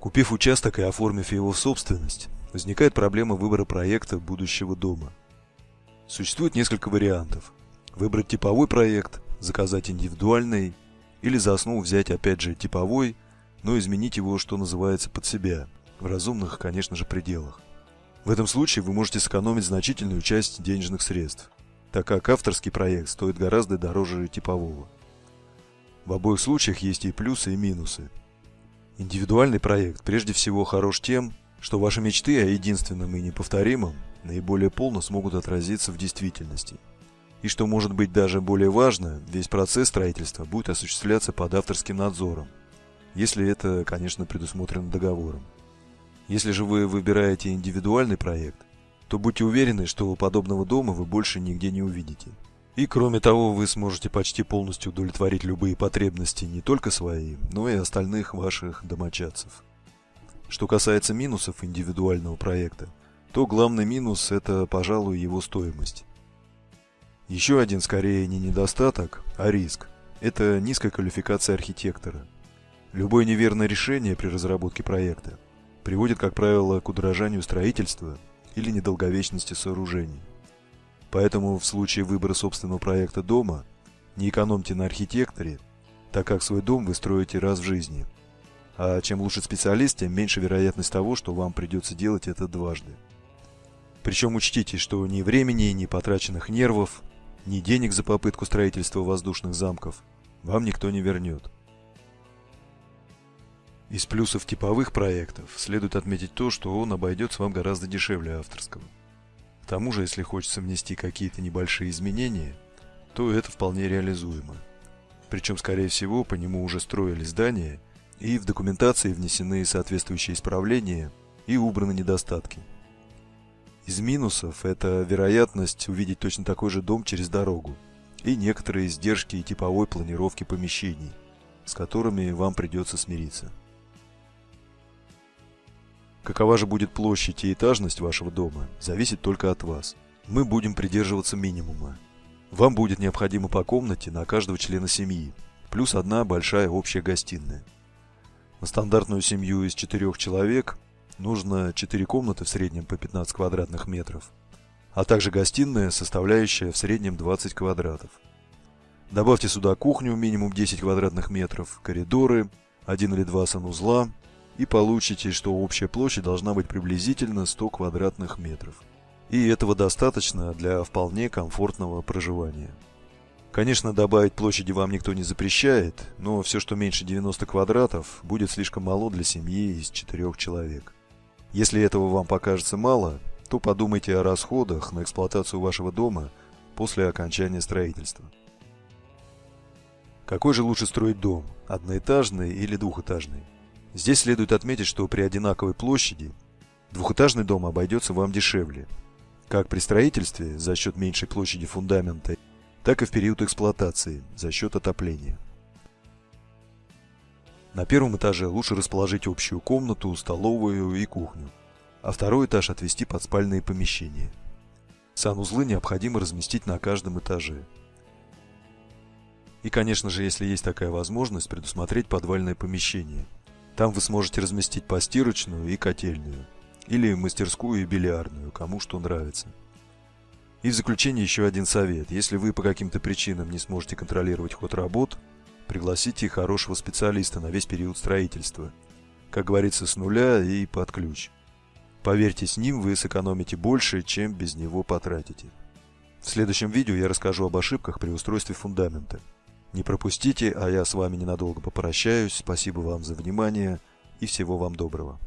Купив участок и оформив его в собственность, возникает проблема выбора проекта будущего дома. Существует несколько вариантов. Выбрать типовой проект, заказать индивидуальный или за основу взять опять же типовой, но изменить его, что называется, под себя, в разумных, конечно же, пределах. В этом случае вы можете сэкономить значительную часть денежных средств, так как авторский проект стоит гораздо дороже типового. В обоих случаях есть и плюсы, и минусы. Индивидуальный проект прежде всего хорош тем, что ваши мечты о единственном и неповторимом наиболее полно смогут отразиться в действительности. И что может быть даже более важно, весь процесс строительства будет осуществляться под авторским надзором, если это, конечно, предусмотрено договором. Если же вы выбираете индивидуальный проект, то будьте уверены, что подобного дома вы больше нигде не увидите. И кроме того, вы сможете почти полностью удовлетворить любые потребности не только свои, но и остальных ваших домочадцев. Что касается минусов индивидуального проекта, то главный минус – это, пожалуй, его стоимость. Еще один, скорее, не недостаток, а риск – это низкая квалификация архитектора. Любое неверное решение при разработке проекта приводит, как правило, к удорожанию строительства или недолговечности сооружений. Поэтому в случае выбора собственного проекта дома не экономьте на архитекторе, так как свой дом вы строите раз в жизни. А чем лучше специалист, тем меньше вероятность того, что вам придется делать это дважды. Причем учтите, что ни времени, ни потраченных нервов, ни денег за попытку строительства воздушных замков вам никто не вернет. Из плюсов типовых проектов следует отметить то, что он обойдется вам гораздо дешевле авторского. Тому же, если хочется внести какие-то небольшие изменения, то это вполне реализуемо. Причем, скорее всего, по нему уже строили здания, и в документации внесены соответствующие исправления и убраны недостатки. Из минусов это вероятность увидеть точно такой же дом через дорогу и некоторые издержки типовой планировки помещений, с которыми вам придется смириться. Какова же будет площадь и этажность вашего дома, зависит только от вас. Мы будем придерживаться минимума. Вам будет необходимо по комнате на каждого члена семьи, плюс одна большая общая гостиная. На стандартную семью из четырех человек нужно 4 комнаты в среднем по 15 квадратных метров, а также гостиная, составляющая в среднем 20 квадратов. Добавьте сюда кухню минимум 10 квадратных метров, коридоры, один или два санузла, и получите, что общая площадь должна быть приблизительно 100 квадратных метров. И этого достаточно для вполне комфортного проживания. Конечно, добавить площади вам никто не запрещает, но все, что меньше 90 квадратов, будет слишком мало для семьи из четырех человек. Если этого вам покажется мало, то подумайте о расходах на эксплуатацию вашего дома после окончания строительства. Какой же лучше строить дом, одноэтажный или двухэтажный? Здесь следует отметить, что при одинаковой площади двухэтажный дом обойдется вам дешевле, как при строительстве за счет меньшей площади фундамента, так и в период эксплуатации за счет отопления. На первом этаже лучше расположить общую комнату, столовую и кухню, а второй этаж отвести под спальные помещения. Санузлы необходимо разместить на каждом этаже. И, конечно же, если есть такая возможность, предусмотреть подвальное помещение – там вы сможете разместить постирочную и котельную, или мастерскую и бильярдную, кому что нравится. И в заключение еще один совет. Если вы по каким-то причинам не сможете контролировать ход работ, пригласите хорошего специалиста на весь период строительства. Как говорится, с нуля и под ключ. Поверьте, с ним вы сэкономите больше, чем без него потратите. В следующем видео я расскажу об ошибках при устройстве фундамента. Не пропустите, а я с вами ненадолго попрощаюсь. Спасибо вам за внимание и всего вам доброго.